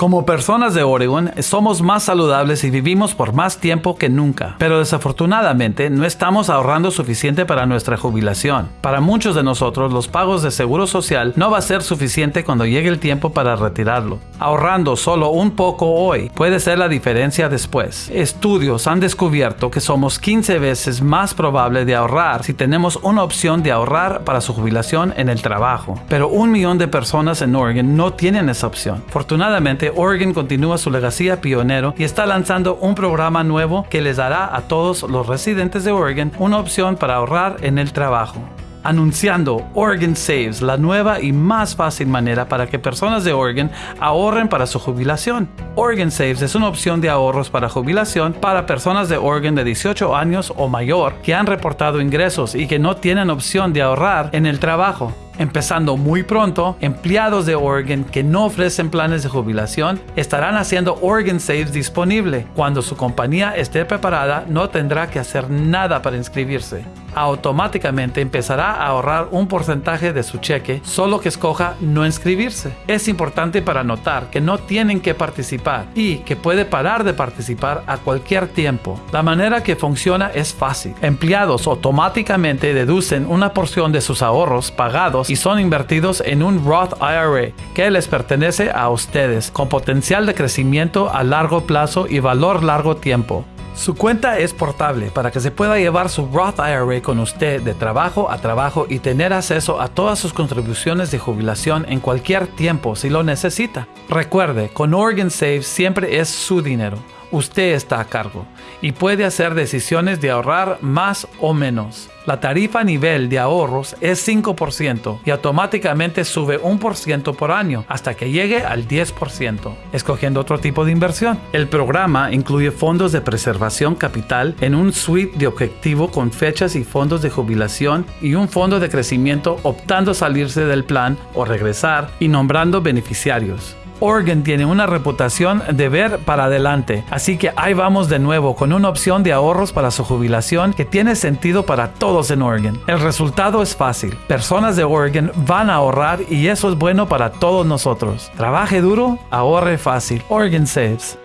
Como personas de Oregon, somos más saludables y vivimos por más tiempo que nunca, pero desafortunadamente no estamos ahorrando suficiente para nuestra jubilación. Para muchos de nosotros, los pagos de seguro social no va a ser suficiente cuando llegue el tiempo para retirarlo. Ahorrando solo un poco hoy puede ser la diferencia después. Estudios han descubierto que somos 15 veces más probable de ahorrar si tenemos una opción de ahorrar para su jubilación en el trabajo. Pero un millón de personas en Oregon no tienen esa opción. Afortunadamente, Oregon continúa su legacía pionero y está lanzando un programa nuevo que les dará a todos los residentes de Oregon una opción para ahorrar en el trabajo anunciando Oregon Saves, la nueva y más fácil manera para que personas de Oregon ahorren para su jubilación. Oregon Saves es una opción de ahorros para jubilación para personas de Oregon de 18 años o mayor que han reportado ingresos y que no tienen opción de ahorrar en el trabajo. Empezando muy pronto, empleados de Oregon que no ofrecen planes de jubilación estarán haciendo Oregon Saves disponible. Cuando su compañía esté preparada, no tendrá que hacer nada para inscribirse. Automáticamente empezará a ahorrar un porcentaje de su cheque solo que escoja no inscribirse. Es importante para notar que no tienen que participar y que puede parar de participar a cualquier tiempo. La manera que funciona es fácil. Empleados automáticamente deducen una porción de sus ahorros pagados y son invertidos en un Roth IRA que les pertenece a ustedes con potencial de crecimiento a largo plazo y valor largo tiempo. Su cuenta es portable para que se pueda llevar su Roth IRA con usted de trabajo a trabajo y tener acceso a todas sus contribuciones de jubilación en cualquier tiempo si lo necesita. Recuerde, con Oregon Save siempre es su dinero. Usted está a cargo y puede hacer decisiones de ahorrar más o menos. La tarifa nivel de ahorros es 5% y automáticamente sube un por ciento por año hasta que llegue al 10%, escogiendo otro tipo de inversión. El programa incluye fondos de preservación capital en un suite de objetivo con fechas y fondos de jubilación y un fondo de crecimiento optando salirse del plan o regresar y nombrando beneficiarios. Oregon tiene una reputación de ver para adelante, así que ahí vamos de nuevo con una opción de ahorros para su jubilación que tiene sentido para todos en Oregon. El resultado es fácil, personas de Oregon van a ahorrar y eso es bueno para todos nosotros. Trabaje duro, ahorre fácil. Oregon Saves.